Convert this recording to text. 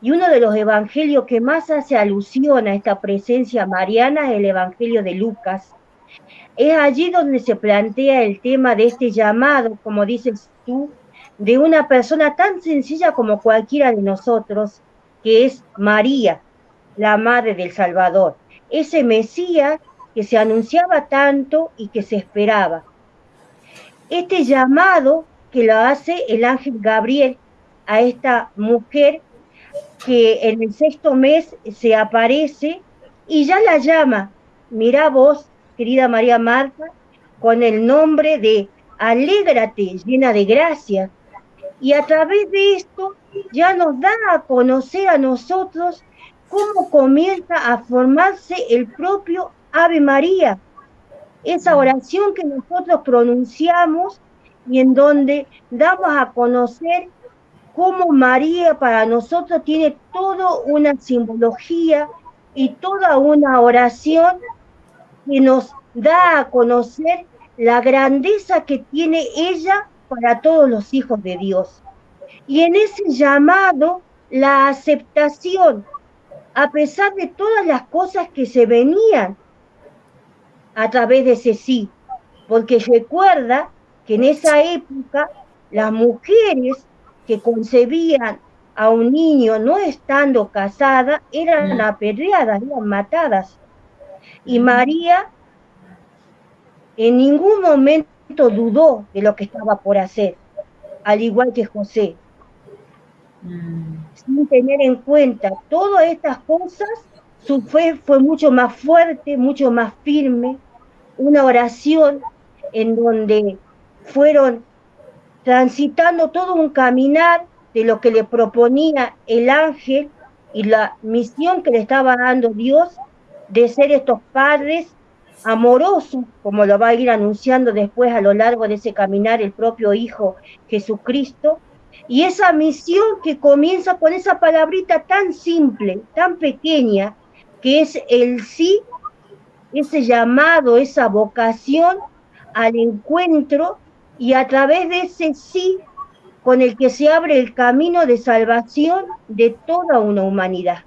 Y uno de los evangelios que más hace alusión a esta presencia mariana es el evangelio de Lucas. Es allí donde se plantea el tema de este llamado, como dices tú, de una persona tan sencilla como cualquiera de nosotros, que es María, la madre del Salvador, ese Mesías que se anunciaba tanto y que se esperaba. Este llamado que lo hace el ángel Gabriel a esta mujer que en el sexto mes se aparece y ya la llama, mira vos, querida María Marta, con el nombre de Alégrate, llena de gracia. Y a través de esto ya nos da a conocer a nosotros cómo comienza a formarse el propio Ave María, esa oración que nosotros pronunciamos y en donde damos a conocer cómo María para nosotros tiene toda una simbología y toda una oración que nos da a conocer la grandeza que tiene ella para todos los hijos de Dios. Y en ese llamado, la aceptación, a pesar de todas las cosas que se venían a través de ese sí, porque recuerda que en esa época las mujeres que concebían a un niño no estando casada eran mm. apedreadas, eran matadas. Y mm. María en ningún momento dudó de lo que estaba por hacer, al igual que José. Mm. Sin tener en cuenta todas estas cosas, su fe fue mucho más fuerte, mucho más firme, una oración en donde fueron transitando todo un caminar de lo que le proponía el ángel y la misión que le estaba dando Dios de ser estos padres amorosos, como lo va a ir anunciando después a lo largo de ese caminar el propio Hijo Jesucristo, y esa misión que comienza con esa palabrita tan simple, tan pequeña, que es el sí, ese llamado, esa vocación al encuentro y a través de ese sí con el que se abre el camino de salvación de toda una humanidad.